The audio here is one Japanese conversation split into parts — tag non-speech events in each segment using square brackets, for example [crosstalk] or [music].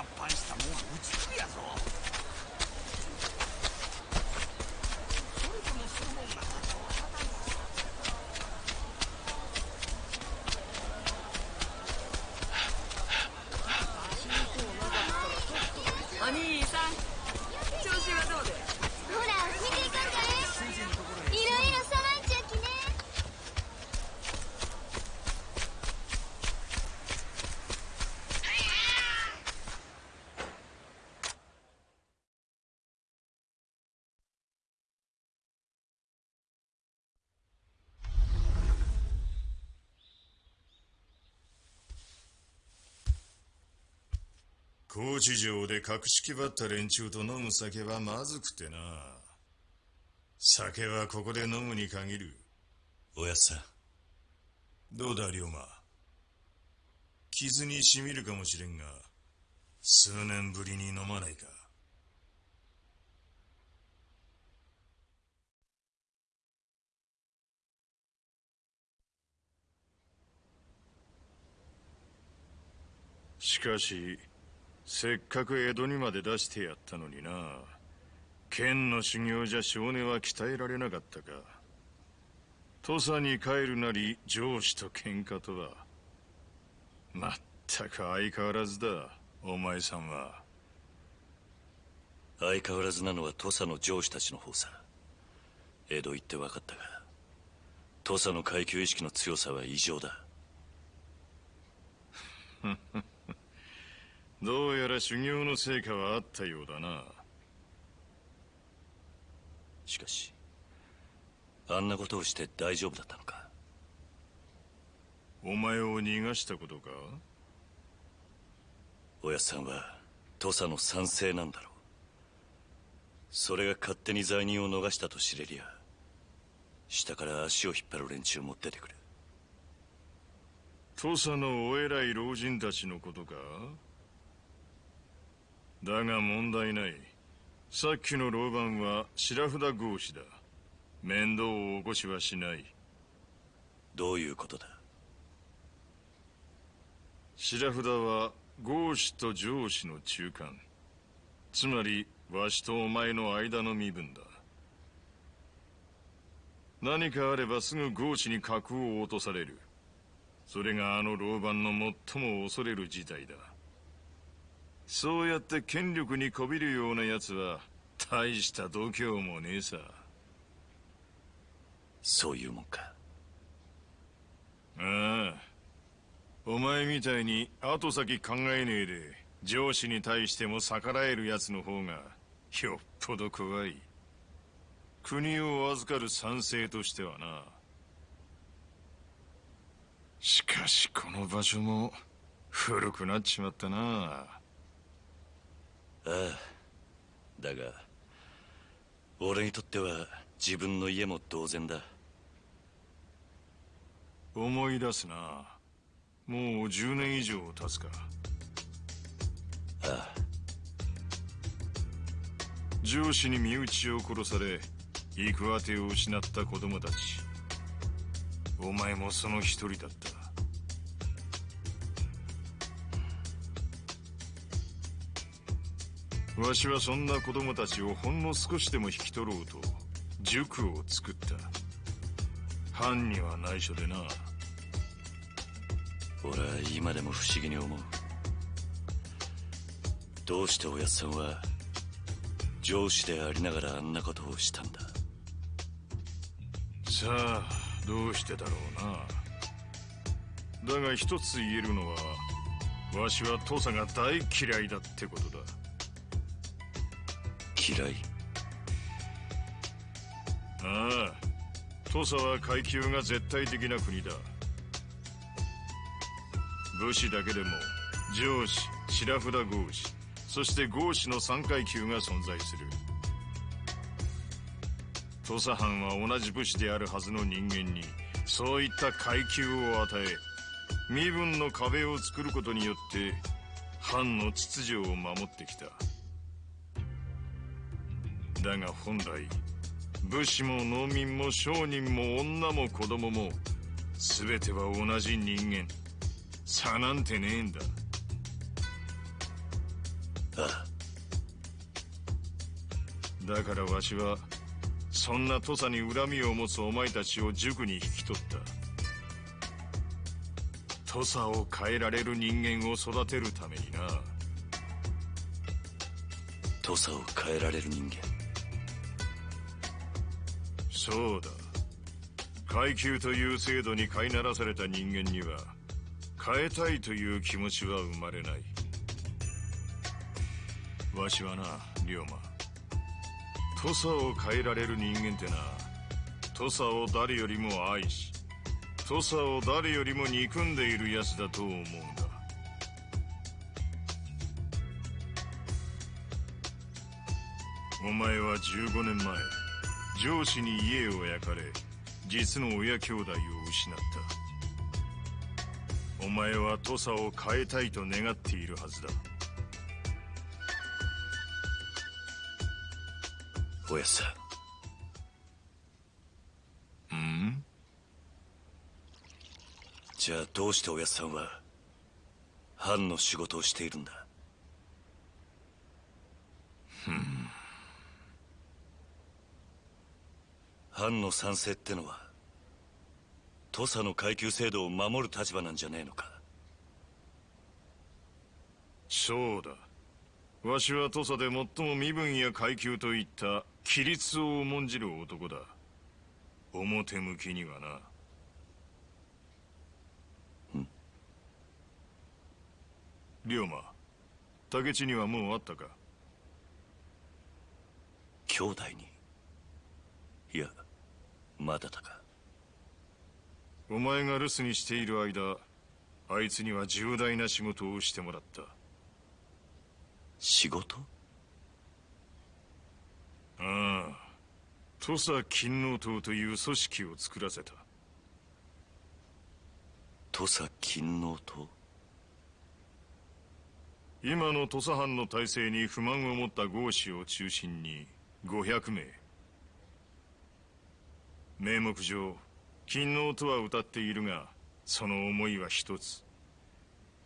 合敗したもんは打ち首やぞ。高知城で格式ばった連中と飲む酒はまずくてな。酒はここで飲むに限る。おやさん。どうだ、龍馬？傷にしみるかもしれんが、数年ぶりに飲まないか。しかし、せっかく江戸にまで出してやったのにな。剣の修行じゃ少年は鍛えられなかったか。土佐に帰るなり上司と喧嘩とは。まったく相変わらずだお前さんは。相変わらずなのは土佐の上司たちの方さ。江戸行って分かったが土佐の階級意識の強さは異常だ [laughs] どうやら修行の成果はあったようだな。しかしあんなことをして大丈夫だったのか？お前を逃がしたことか？おやさんは土佐の賛成なんだろう。それが勝手に罪人を逃したと知れりゃ下から足を引っ張る連中も出てくる土佐のお偉い老人たちのことか？だが問題ない。さっきの老番は白札合子だ。面倒を起こしはしない。どういうことだ？白札は合子と上司の中間。つまりわしとお前の間の身分だ。何かあればすぐ合子に格を落とされる。それがあの老番の最も恐れる事態だそうやって権力にこびるような奴は大した度胸もねえさ。そういうもんか。ああ。お前みたいに後先考えねえで上司に対しても逆らえる奴の方がよっぽど怖い。国を預かる賛成としてはな。しかしこの場所も古くなっちまったなああ。だが俺にとっては自分の家も同然だ。思い出すな。もう10年以上経つか。ああ。上司に身内を殺され行く当てを失った子供たち。お前もその一人だったわしはそんな子供たちをほんの少しでも引き取ろうと塾を作った。藩には内緒でな。俺は今でも不思議に思う。どうしておやっさんは上司でありながらあんなことをしたんだ？さあどうしてだろうな。だが一つ言えるのはわしは土佐が大嫌いだってことだ嫌い。ああ土佐は階級が絶対的な国だ。武士だけでも上司白札合士そして合士の3階級が存在する。土佐藩は同じ武士であるはずの人間にそういった階級を与え身分の壁を作ることによって藩の秩序を守ってきた。だが本来武士も農民も商人も女も子供も全ては同じ人間。差なんてねえんだ。ああ。だからわしはそんな土佐に恨みを持つお前たちを塾に引き取った。土佐を変えられる人間を育てるためにな。土佐を変えられる人間そうだ。階級という制度に飼いならされた人間には変えたいという気持ちは生まれない。わしはな龍馬。土佐を変えられる人間ってな土佐を誰よりも愛し土佐を誰よりも憎んでいる奴だと思うんだ。お前は15年前上司に家を焼かれ実の親兄弟を失った。お前は土佐を変えたいと願っているはずだ。おやさん。ん？じゃあどうしておやさんは藩の仕事をしているんだ？ふん。藩の賛成ってのは土佐の階級制度を守る立場なんじゃねえのか。そうだ。わしは土佐で最も身分や階級といった規律を重んじる男だ。表向きにはな。龍馬竹地にはもうあったか？兄弟に？まだだか。お前が留守にしている間あいつには重大な仕事をしてもらった。仕事？ああ。土佐勤王党という組織を作らせた。土佐勤王党今の土佐藩の体制に不満を持った豪士を中心に500名名目上勤王とは歌っているがその思いは一つ。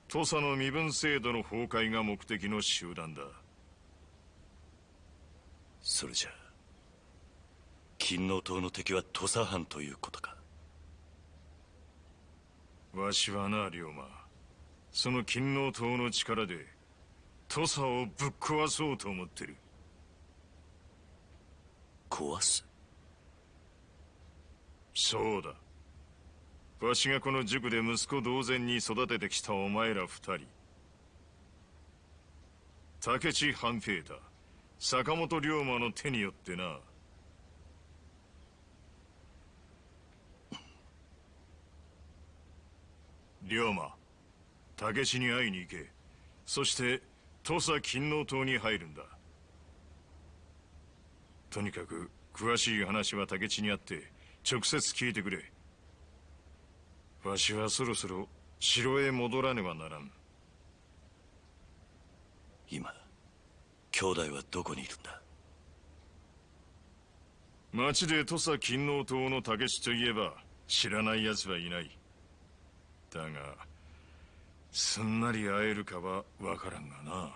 土佐の身分制度の崩壊が目的の集団だ。それじゃ勤王党の敵は土佐藩ということか。わしはな龍馬。その勤王党の力で土佐をぶっ壊そうと思ってる。壊す？そうだ。わしがこの塾で息子同然に育ててきたお前ら二人。竹地半平太坂本龍馬の手によってな。龍馬竹地に会いに行け。そして土佐勤王党に入るんだ。とにかく詳しい話は竹地にあって直接聞いてくれ。わしはそろそろ城へ戻らねばならん。今兄弟はどこにいるんだ？町で土佐勤王党の竹地といえば知らない奴はいない。だがすんなり会えるかはわからんがな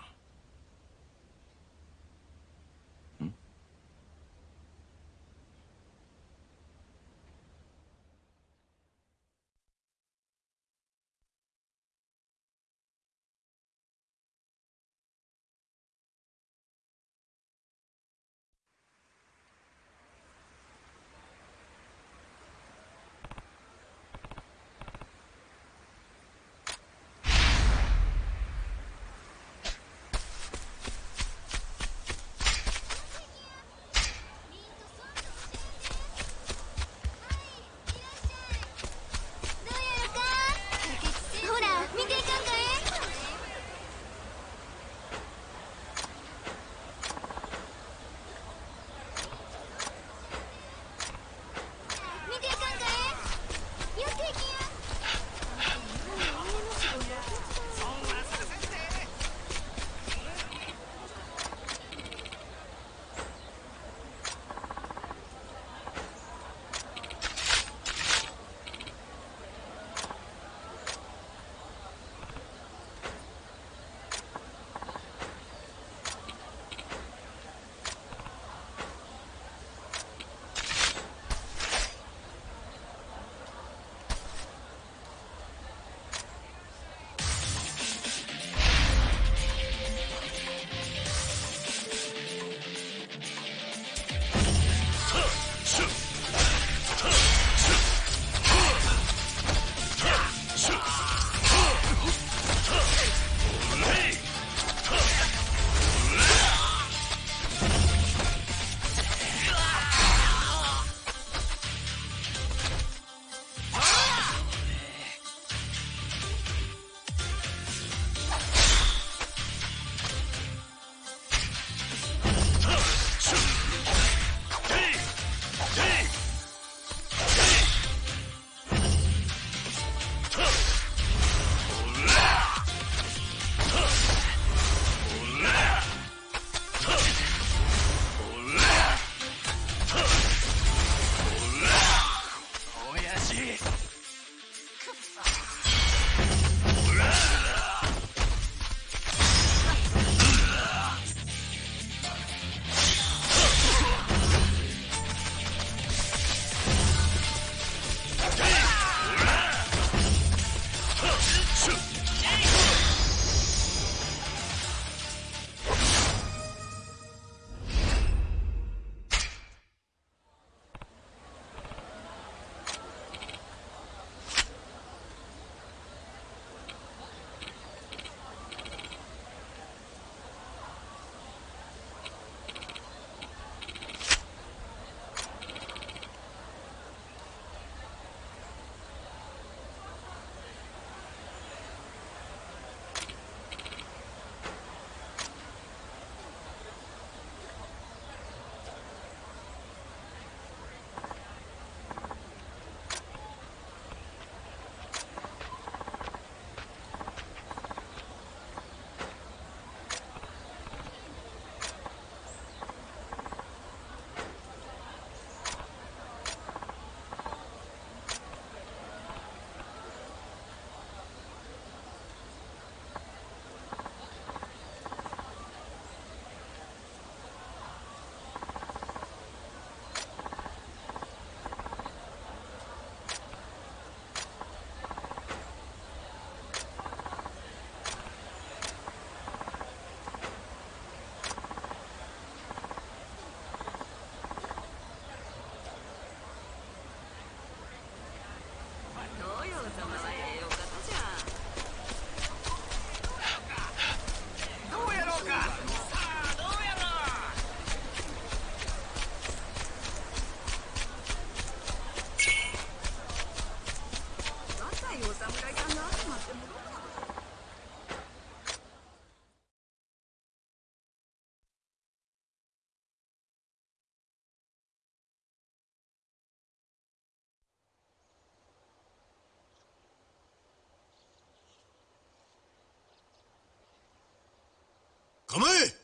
構え。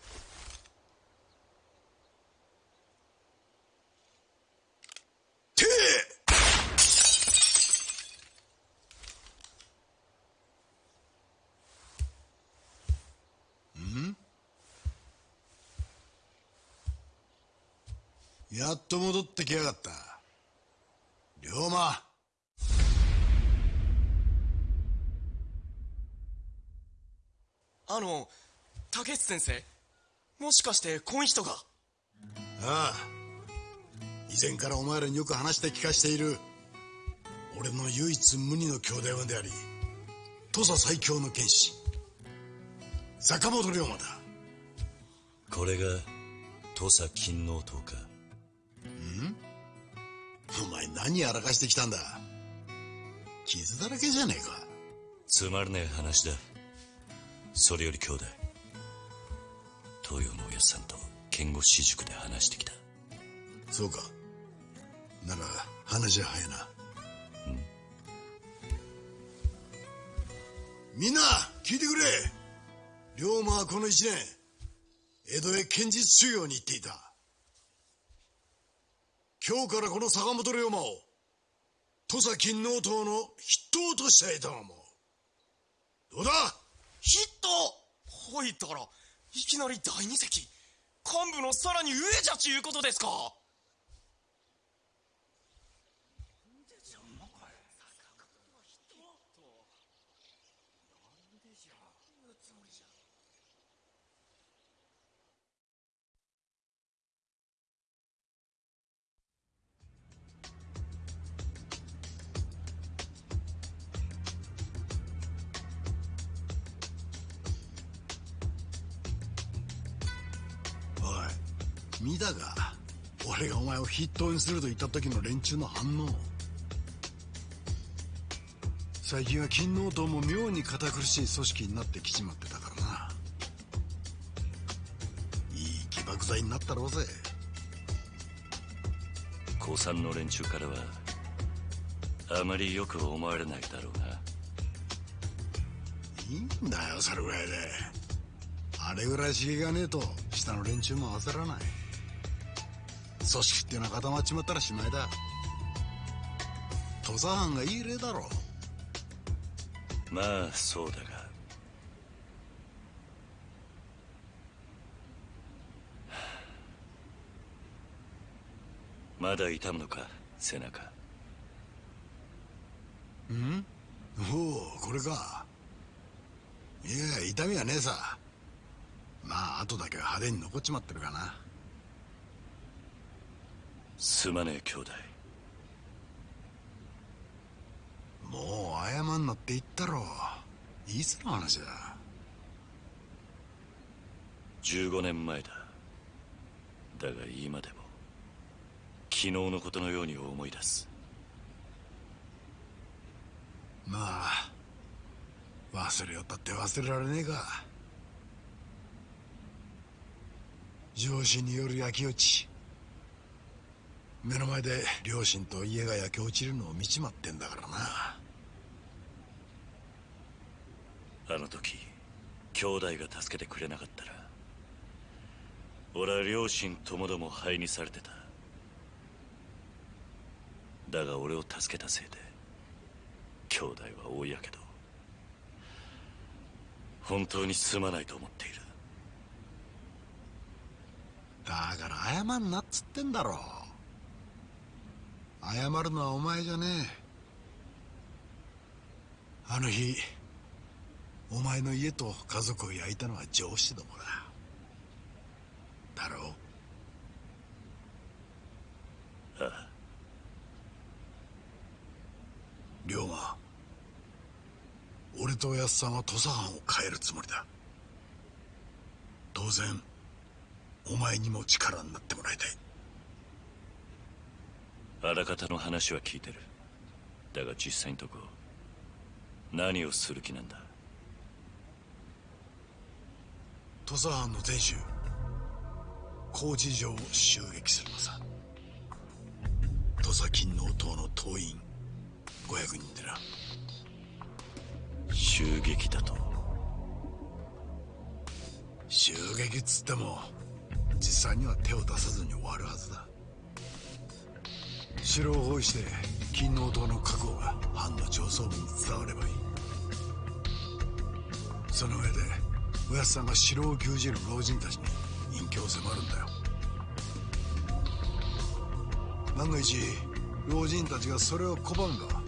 やっと戻ってきやがった。龍馬。あの竹内先生。もしかしてこん人が。ああ。以前からお前らによく話して聞かしている。俺の唯一無二の兄弟分であり土佐最強の剣士。坂本龍馬だ。これが土佐勤王党か。お前何やらかしてきたんだ。傷だらけじゃねえか。つまらねえ話だ。それより兄弟さんと剣護私塾で話してきた。そうか。なら話は早いな。みんな聞いてくれ。龍馬はこの一年江戸へ剣術修行に行っていた。今日からこの坂本龍馬を土佐勤王党の筆頭としたいと思うどうだ？ヒットほいったらいきなり第二席。幹部のさらに上じゃちゅうことですか。筆頭にすると言った時の連中の反応。最近は勤王党も妙に堅苦しい組織になってきちまってたからな。いい起爆剤になったろうぜ。高三の連中からはあまりよく思われないだろうな。いいんだよそれぐらいで。あれぐらい刺激がねえと下の連中も焦らない組織ってのは固まっちまったらしまいだ。土佐藩がいい例だろまあそうだが。まだ痛むのか背中。おおこれか。いや痛みはねえさ。まあ後だけは派手に残っちまってるかなすまねえ兄弟。もう謝んなって言ったろ。いつの話だ？15年前だ。だが今でも昨日のことのように思い出す。まあ忘れよったって忘れられねえか。上司による焼き落ち目の前で両親と家が焼け落ちるのを見ちまってんだからな。あの時兄弟が助けてくれなかったら俺は両親ともども灰にされてた。だが俺を助けたせいで兄弟は大やけど本当にすまないと思っている。だから謝んなっつってんだろ謝るのはお前じゃねえ。あの日お前の家と家族を焼いたのは上司どもだ。だろうああ龍馬俺とおやっさんは土佐藩を変えるつもりだ。当然お前にも力になってもらいたい。あらかたの話は聞いてる。だが実際のとこ何をする気なんだ？土佐藩の天守高知城を襲撃するのさ。土佐勤王党の党員500人でな。襲撃だと？襲撃っつっても実際には手を出さずに終わるはずだ城を包囲して勤王党の覚悟が藩の上層部に伝わればいい。その上でおやっさんが城を牛耳る老人たちに隠居を迫るんだよ。万が一老人たちがそれを拒むが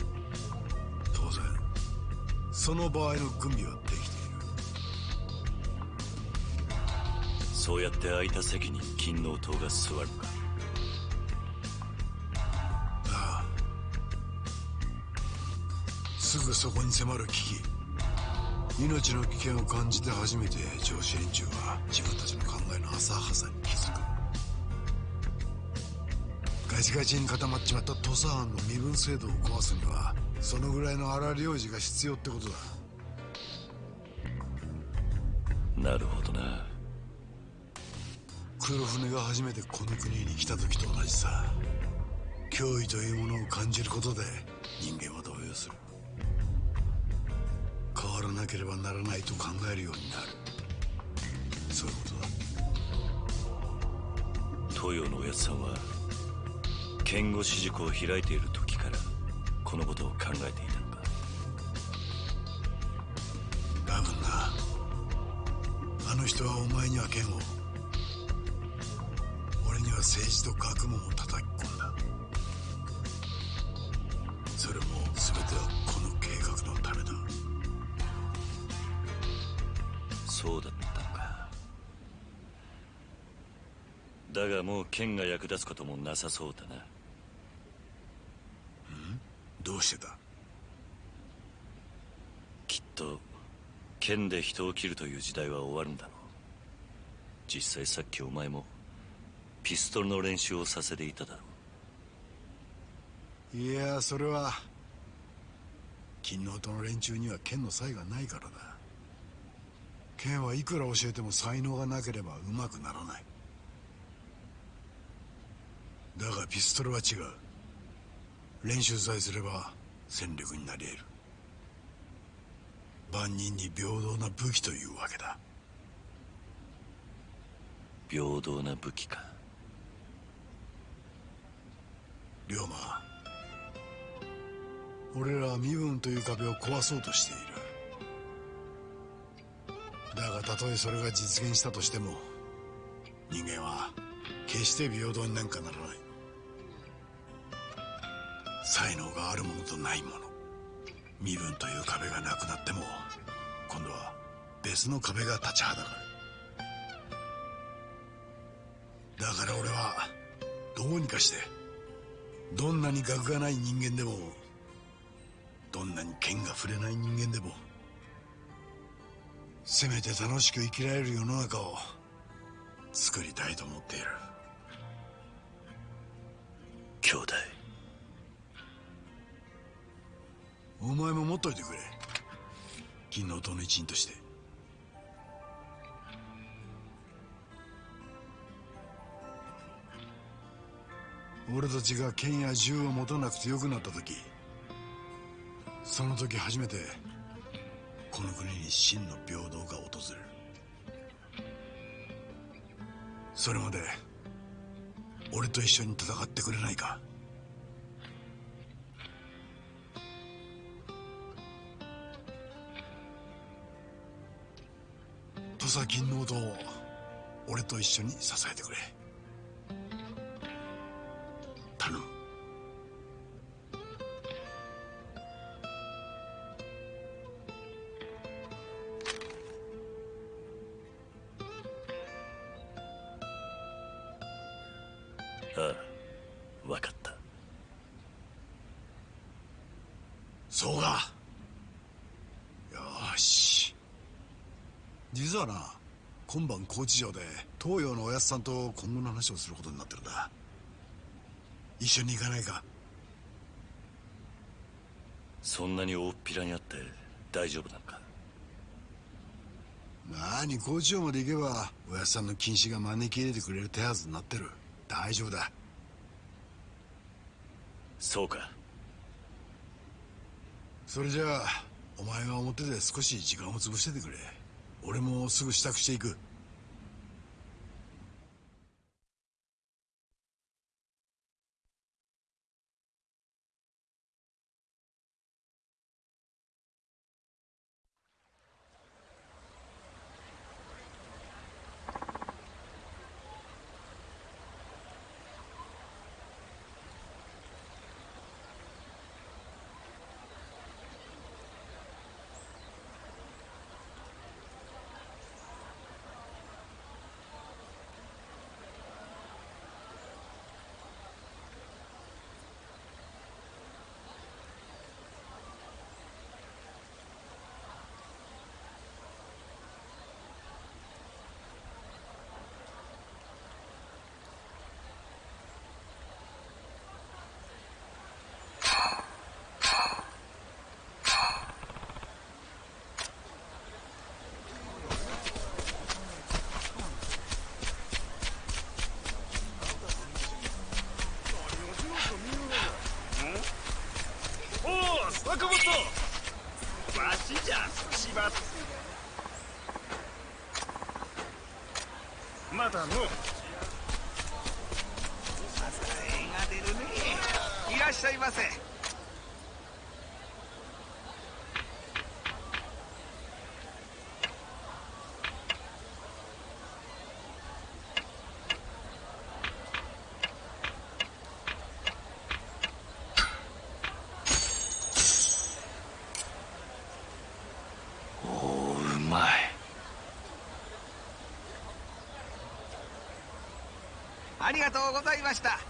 当然その場合の軍備はできている。そうやって空いた席に勤王党が座るか。すぐそこに迫る危機。命の危険を感じて初めて上司連中は自分たちの考えの浅はさに気づく。ガチガチに固まっちまった土佐藩の身分制度を壊すにはそのぐらいの荒領事が必要ってことだ。なるほどな。黒船が初めてこの国に来た時と同じさ。脅威というものを感じることで人間は動揺する。変わらなければならないと考えるようになる。そういうことだ。東洋のおやつさんは剣護士塾を開いている時からこのことを考えていたのか。多分なあの人はお前には剣を俺には政治と学問を叩きだがもう剣が役立つこともなさそうだな。どうしてだ？きっと剣で人を切るという時代は終わるんだろう。実際さっきお前もピストルの練習をさせていただろいやそれは勤王党の連中には剣の才がないからだ。剣はいくら教えても才能がなければうまくならないだがピストルは違う。練習さえすれば戦力になり得る。万人に平等な武器というわけだ。う平等な武器か。龍馬俺らは身分という壁を壊そうとしている。だがたとえそれが実現したとしても人間は決して平等になんかならない才能があるものとないもの。身分という壁がなくなっても今度は別の壁が立ちはだかる。だから俺はどうにかしてどんなに学がない人間でもどんなに剣が触れない人間でもせめて楽しく生きられる世の中を作りたいと思っている。兄弟。お前も持っといてくれ。金の塔の一員として。俺たちが剣や銃を持たなくてよくなった時その時初めてこの国に真の平等が訪れる。それまで俺と一緒に戦ってくれないか。土佐金の堂を俺と一緒に支えてくれ。今晩高知城で東洋のおやつさんと今後の話をすることになってるんだ。一緒に行かないか。そんなに大っぴらにあって大丈夫なのか？なに高知城まで行けばおやつさんの禁止が招き入れてくれる手はずになってる。大丈夫だ。そうか。それじゃあお前が表で少し時間を潰しててくれ。俺もすぐ支度していくありがとうございました。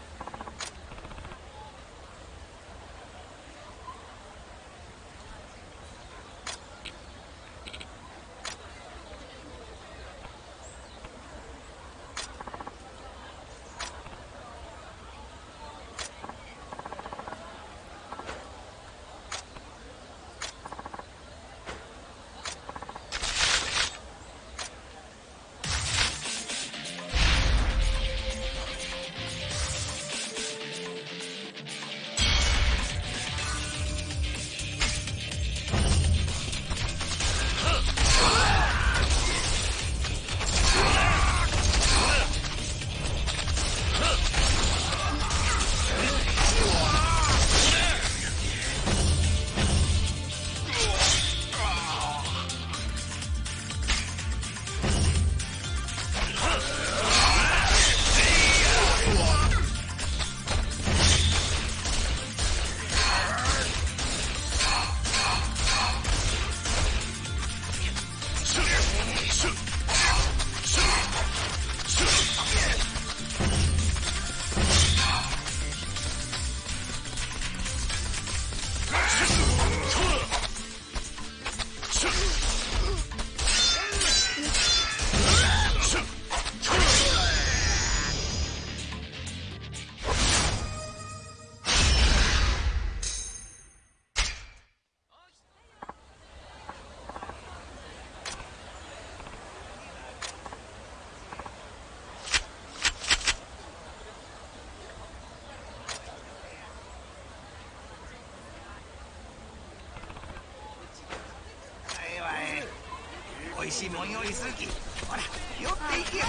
美味しいもん用意するき。ほら寄っていきや。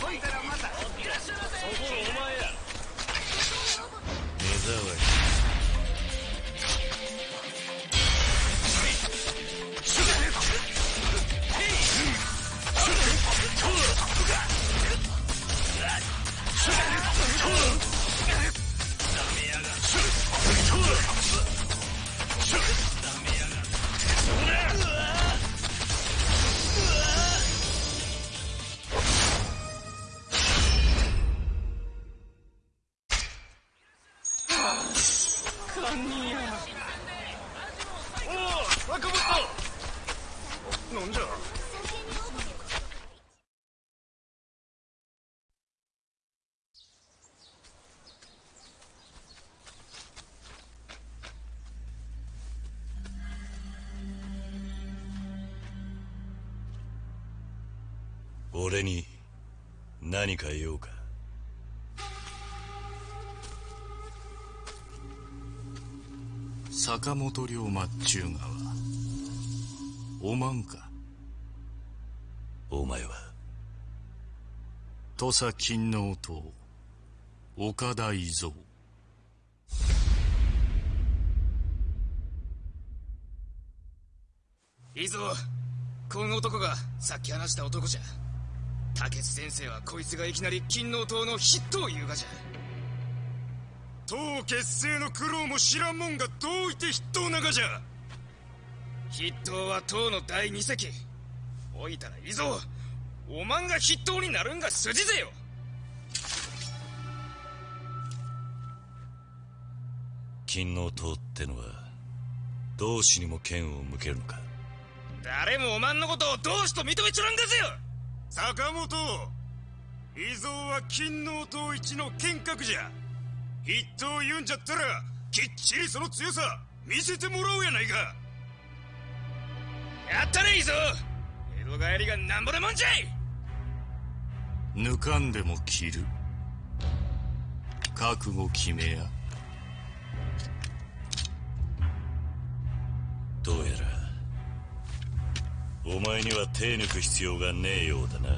ほいたらまた。目障り何か用か。坂本龍馬っちゅうがはおまんか？お前は？土佐勤王党岡田伊蔵。いいぞ。この男がさっき話した男じゃ竹津先生はこいつがいきなり金王党の筆頭を言うがじゃ。党結成の苦労も知らんもんがどういて筆頭ながじゃ。筆頭は党の第二席。おいたらいいぞ。おまんが筆頭になるんが筋ぜよ。金王党ってのは同志にも剣を向けるのか？誰もおまんのことを同志と認めちょらんがぜよ坂本。伊蔵は金王党一の剣客じゃ。筆頭言うんじゃったらきっちりその強さ見せてもらおうやないか。やったねいいぞ江戸帰りがなんぼでもんじゃい。抜かんでも切る。覚悟決めや。どうやら。お前には手抜く必要がねえようだな。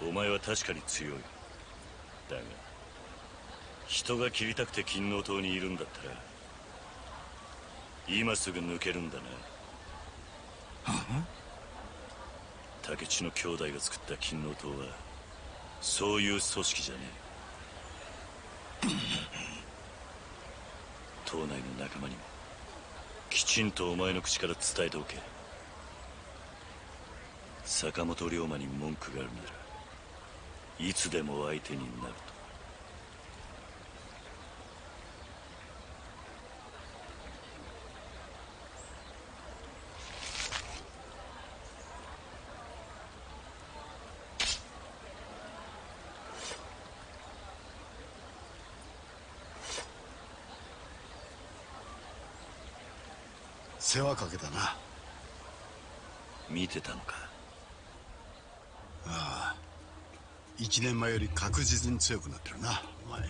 お前は確かに強い。だが人が切りたくて金王島にいるんだったら今すぐ抜けるんだな。竹地の兄弟が作った金王島はそういう組織じゃねえ。[laughs] 島内の仲間にもきちんとお前の口から伝えておけ。坂本龍馬に文句があるならいつでも相手になると。世話かけたな。見てたのかああ1年前より確実に強くなってるなお前。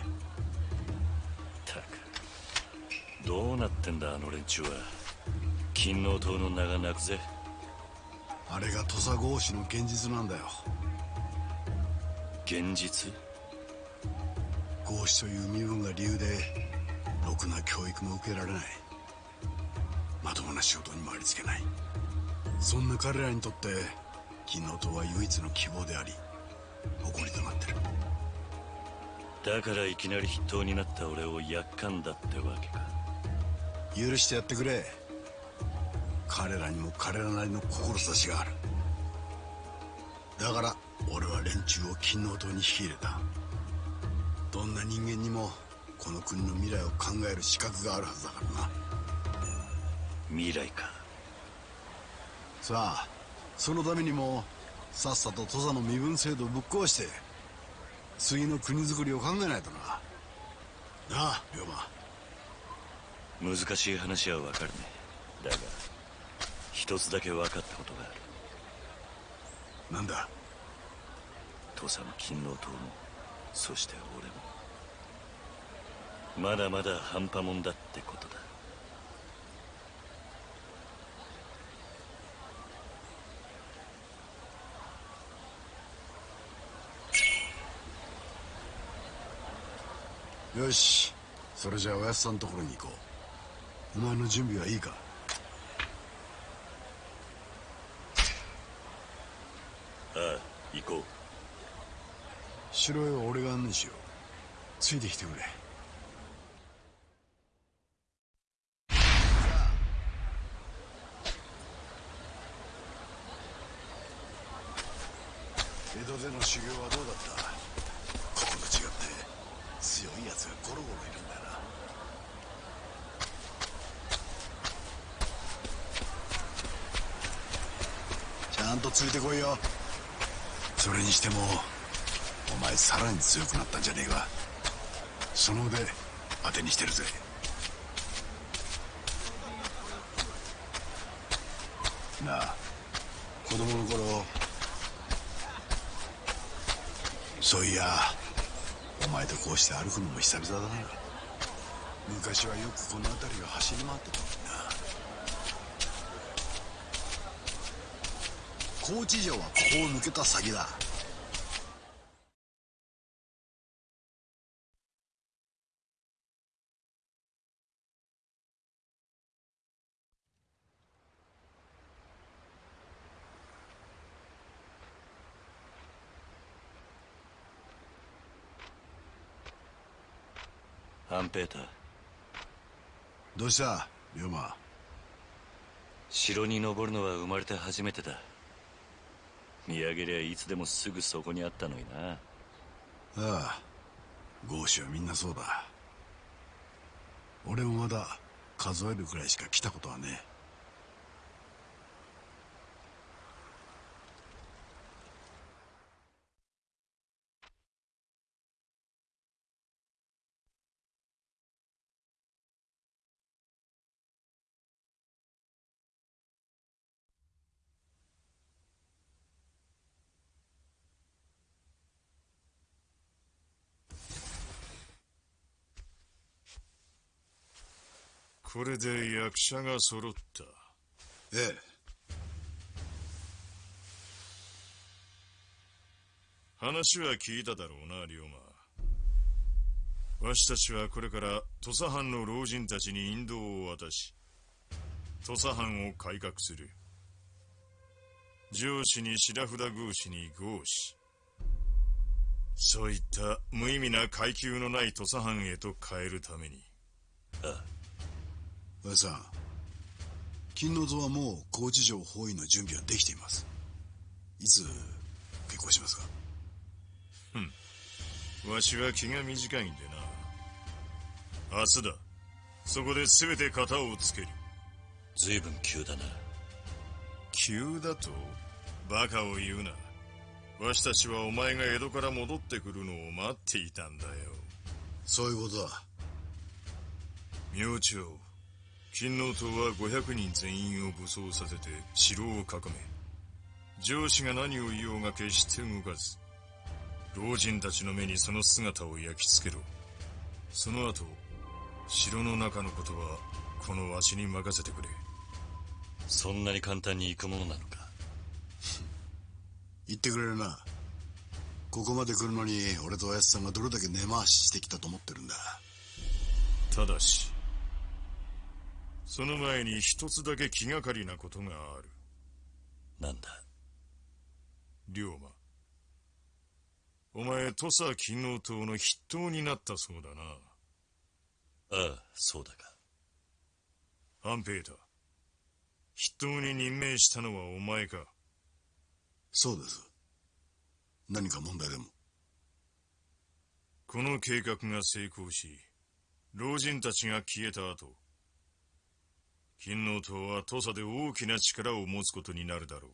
たく。どうなってんだあの連中は。金王島の名が泣くぜ。あれが土佐合子の現実なんだよ。現実？合子という身分が理由でろくな教育も受けられない。ともな仕事にもありつけない。そんな彼らにとって金の塔は唯一の希望であり誇りとなってる。だからいきなり筆頭になった俺をやっかんだってわけか。許してやってくれ。彼らにも彼らなりの志がある。だから俺は連中を金の塔に引き入れた。どんな人間にもこの国の未来を考える資格があるはずだからな。未来か。さあそのためにもさっさと土佐の身分制度をぶっ壊して次の国づくりを考えないとな。なあ龍馬。難しい話はわかるね。だが一つだけ分かったことがある。なんだ？土佐の勤労党もそして俺も。まだまだ半端もんだってことだよし。それじゃあおやつさんのところに行こう。お前の準備はいいか？ああ行こう。城へは俺が案内しよう。ついてきてくれ。江戸での修行はどうだったここと違って強いやつがゴロゴロいるんだよな。ちゃんとついてこいよ。それにしてもお前さらに強くなったんじゃねえか。その腕当てにしてるぜ。なあ子供の頃そういやお前とこうして歩くのも久々だな昔はよくこの辺りを走り回ってたもんな。高知城はここを抜けた先だ。ペーター。どうした？龍馬城に登るのは生まれて初めてだ。見上げりゃいつでもすぐそこにあったのにな。ああ豪州はみんなそうだ。俺もまだ数えるくらいしか来たことはねこれで役者が揃った。ええ。話は聞いただろうな龍馬。わしたちはこれから土佐藩の老人たちに引導を渡し土佐藩を改革する。上司に白札宮司に豪司そういった無意味な階級のない土佐藩へと変えるために。ああおやさん金の図はもう高知城包囲の準備はできています。いつ結婚しますか？わしは気が短いんでな。明日だ。そこで全て型をつける。随分急だな。急だとバカを言うな。わしたちはお前が江戸から戻ってくるのを待っていたんだよ。そういうことだ。明朝金の塔は500人全員を武装させて城を囲め。上司が何を言おうが決して動かず。老人たちの目にその姿を焼き付けろ。その後城の中のことはこのわしに任せてくれ。そんなに簡単に行くものなのか？[laughs] 言ってくれるな。ここまで来るのに俺とおやつさんがどれだけ根回ししてきたと思ってるんだ。ただしその前に一つだけ気がかりなことがある。なんだ？龍馬。お前土佐勤王党の筆頭になったそうだな。ああそうだか。半平太。筆頭に任命したのはお前か。そうです。何か問題でも。この計画が成功し老人たちが消えた後勤王党は土佐で大きな力を持つことになるだろう。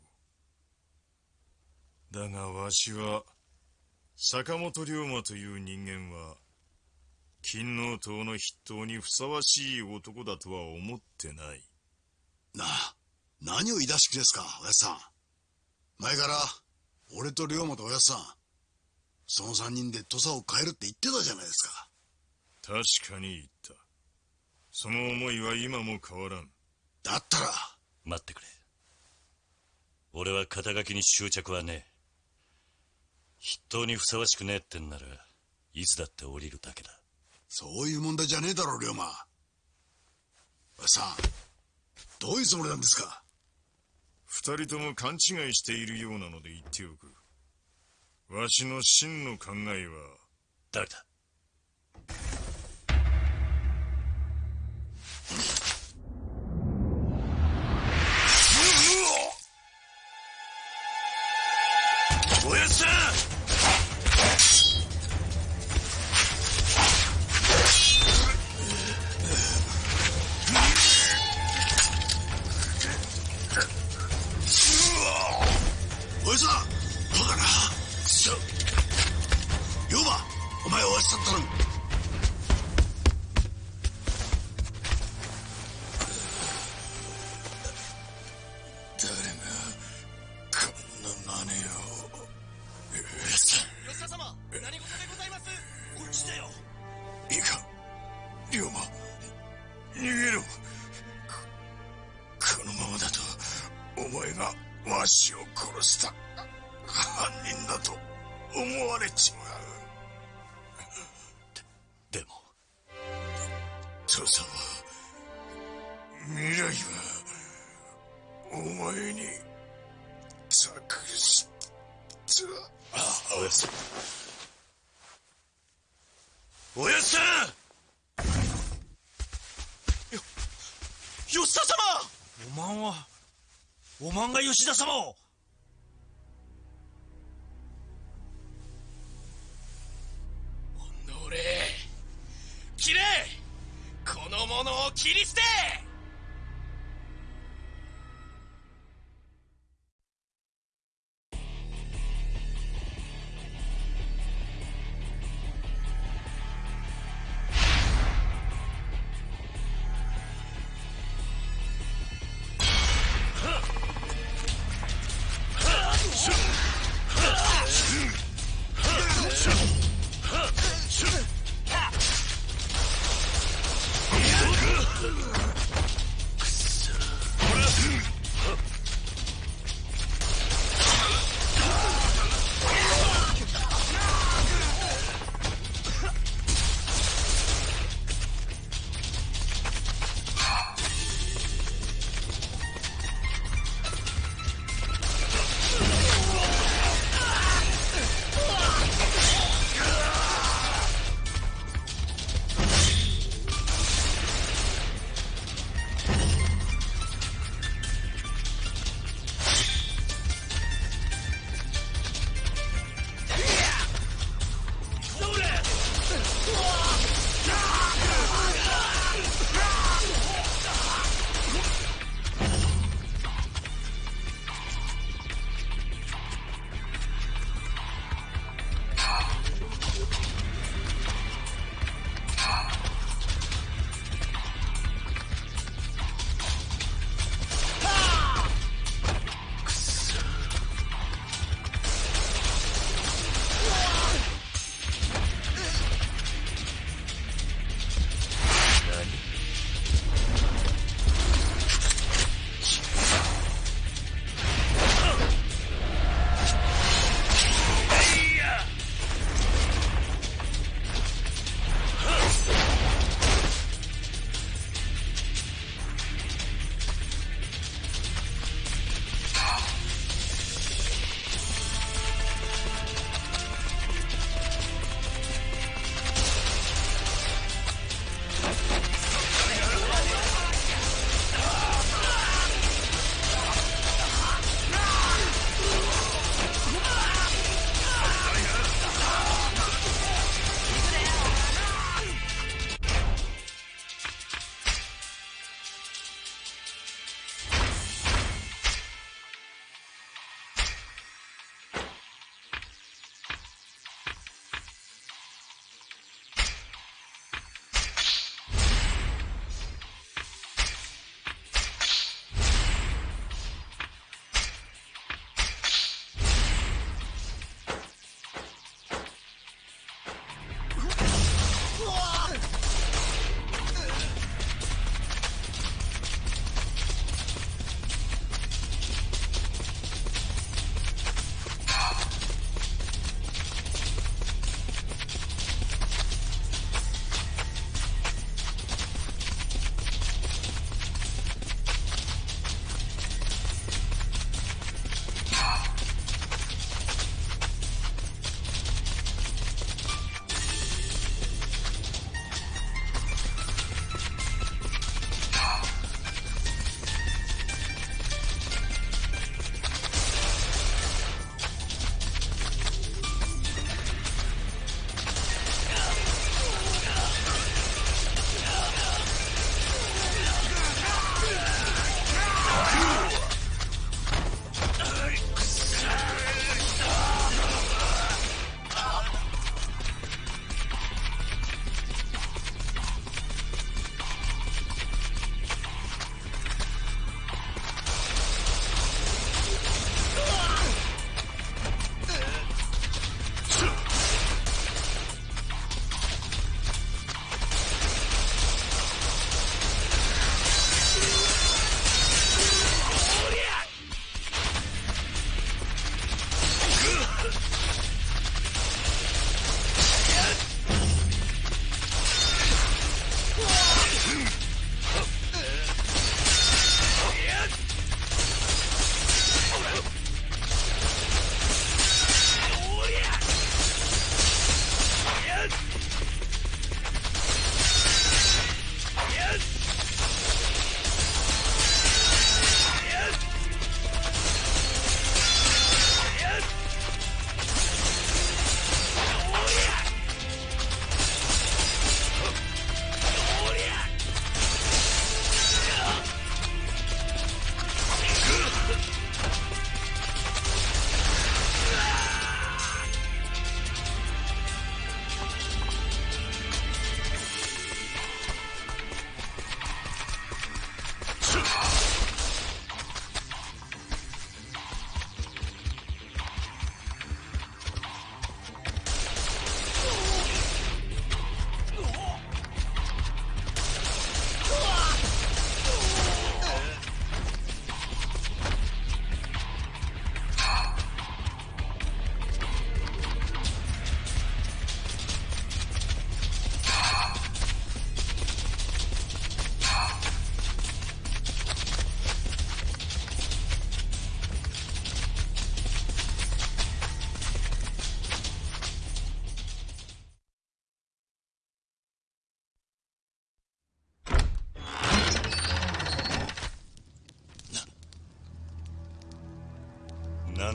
だがわしは坂本龍馬という人間は勤王党の筆頭にふさわしい男だとは思ってない。なあ何を言い出し気ですかおやつさん。前から俺と龍馬とおやつさんその三人で土佐を変えるって言ってたじゃないですか。確かに言った。その思いは今も変わらんだったら。待ってくれ。俺は肩書きに執着はねえ。筆頭にふさわしくねえってんならいつだって降りるだけだ。そういう問題じゃねえだろ龍馬。さん。どういうつもりなんですか？二人とも勘違いしているようなので言っておく。わしの真の考えは。誰だ？おやっさん！吉田様おまんはおまんが吉田様をおのれ切れこの者を切り捨て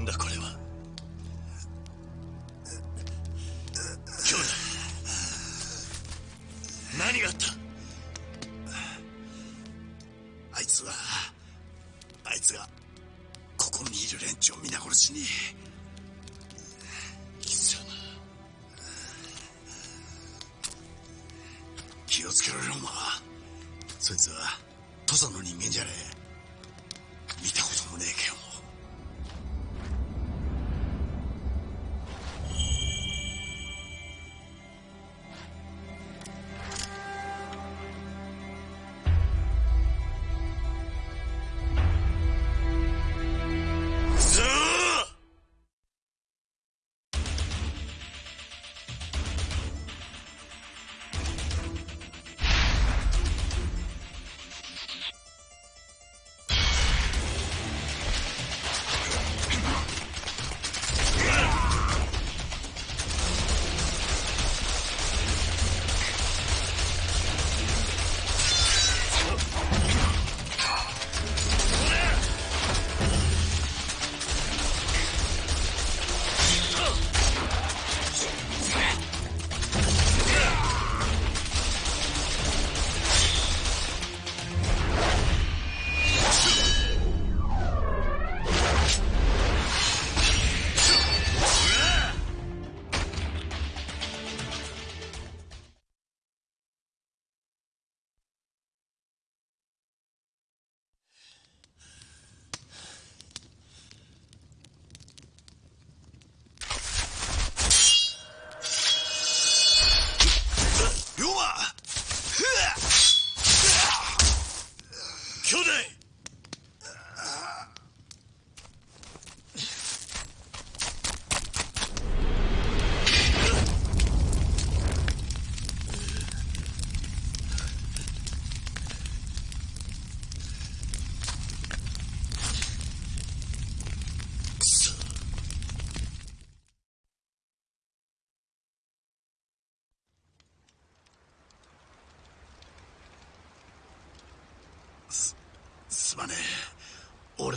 だこれは。兄弟。何があった？あいつはあいつがここにいる連中を皆殺しに。貴様。気をつけろ龍馬そいつは土佐の人間じゃねえ。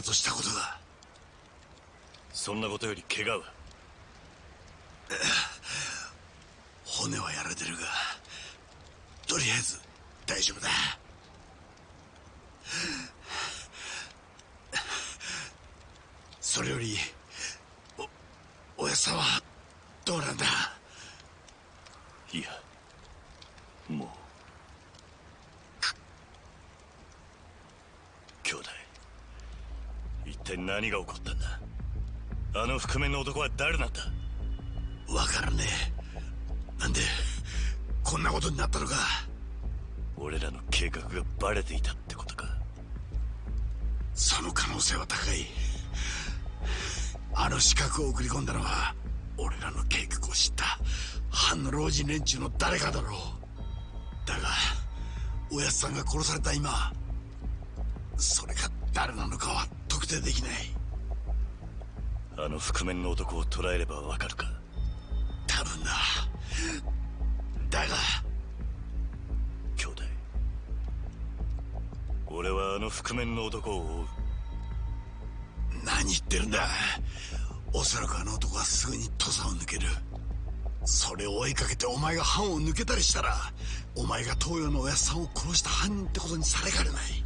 としたことがそんなことより怪我は？[sighs] 骨はやられてるがとりあえず大丈夫だ。それよりおおやさんはどうなんだ？いやもう兄弟一体何が起こったんだ？あの覆面の男は誰なんだわからねえ。なんでこんなことになったのか？俺らの計画がバレていたってことか？その可能性は高い。あの資格を送り込んだのは俺らの計画を知った藩の老人連中の誰かだろう。だがおやつさんが殺された今それが誰なのかは特定できない。あの覆面の男を捕らえればわかるか？多分な。だが。兄弟。俺はあの覆面の男を追う。何言ってるんだ。おそらくあの男はすぐに土佐を抜ける。それを追いかけてお前が藩を抜けたりしたらお前が東洋のおやっさんを殺した犯人ってことにされかねない。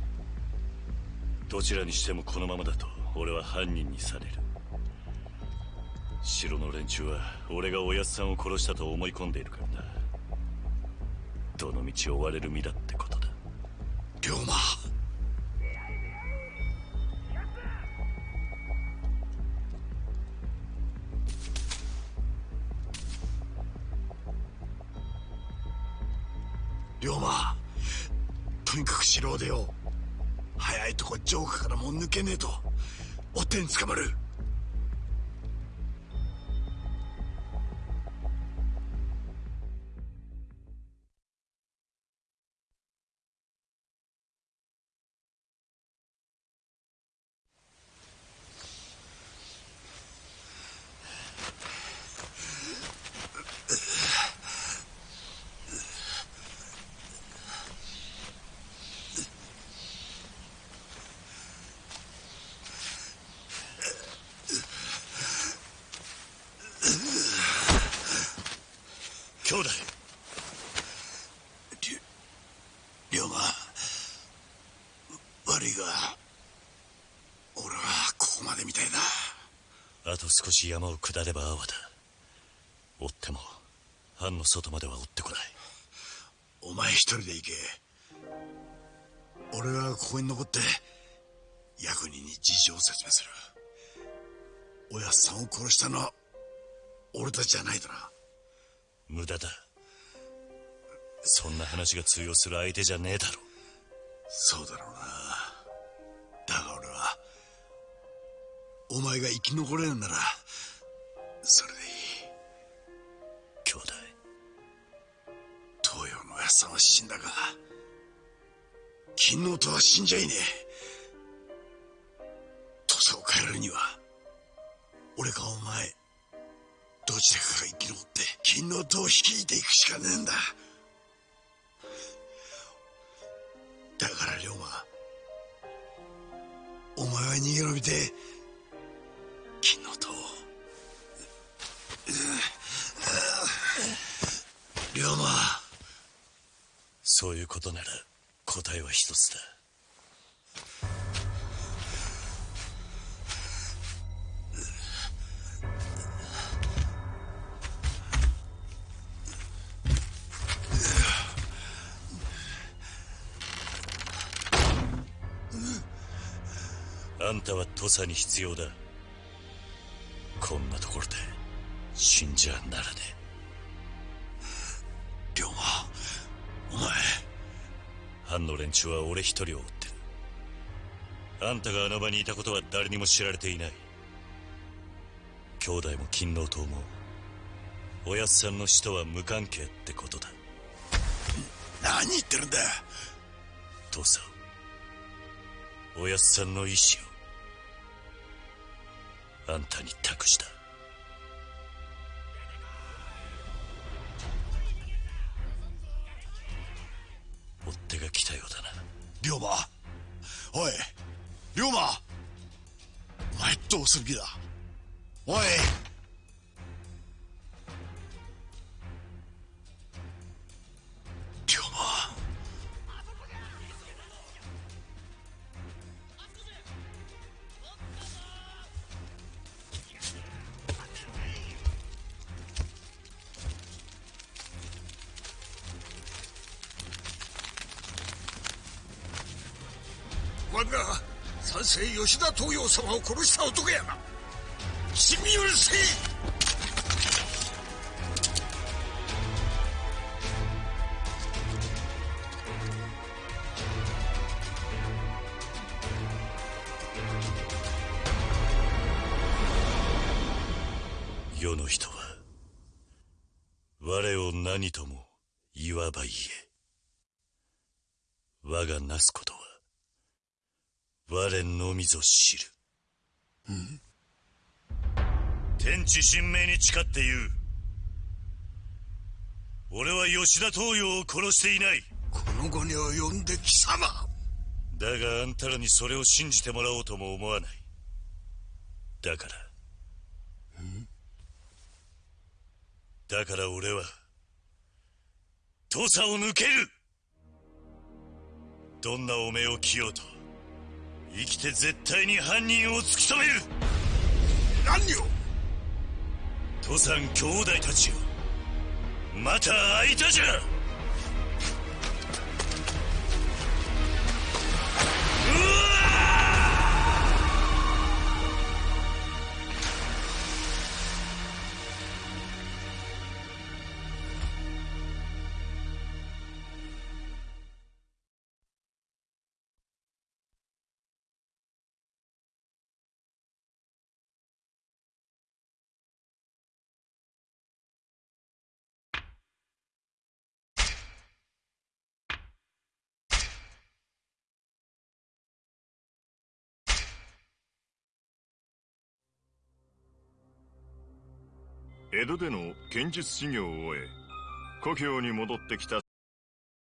どちらにしてもこのままだと俺は犯人にされる。城の連中は俺がおやっさんを殺したと思い込んでいるからなどの道を追われる身だってことだ。龍馬。龍馬。とにかく城を出よう。早いとこ城下からもう抜けねえと。おっ手に捕まる。し山を下れば阿波だ。追っても藩の外までは追ってこない。お前一人で行け。俺はここに残って役人に事情を説明する。おやっさんを殺したのは俺たちじゃないだな。無駄だ。そんな話が通用する相手じゃねえだろ。そうだろうな。だが俺はお前が生き残れるならさんは死んだが金のとは死んじゃいねえ。土佐を変えるには俺かお前どちらかが生き残って金の塔を率いていくしかねえんだ。だから龍馬お前は逃げ延びてそういうことなら答えは一つだ。あんたは土佐に必要だ。こんなところで死んじゃならね。龍藩の連中は俺一人を追ってる。あんたがあの場にいたことは誰にも知られていない。兄弟も勤王党もおやっさんの死とは無関係ってことだ。何言ってるんだ。父さんおやっさんの意志をあんたに託した龍馬。おい龍馬。お前どうする気だ。おい。吉田東洋様を殺した男やな。死に許せ。世の人は我を何とも言わば言え。我がなすこと。我のみぞ知る。天地神明に誓って言う。俺は吉田東洋を殺していない。この後に及んで貴様。だがあんたらにそれを信じてもらおうとも思わない。だから。だから俺は土佐を抜ける。どんな汚名を着ようと生きて絶対に犯人を突き止める。何を？土佐兄弟たちよ。また会いたじゃ江戸での剣術修行を終え故郷に戻ってきた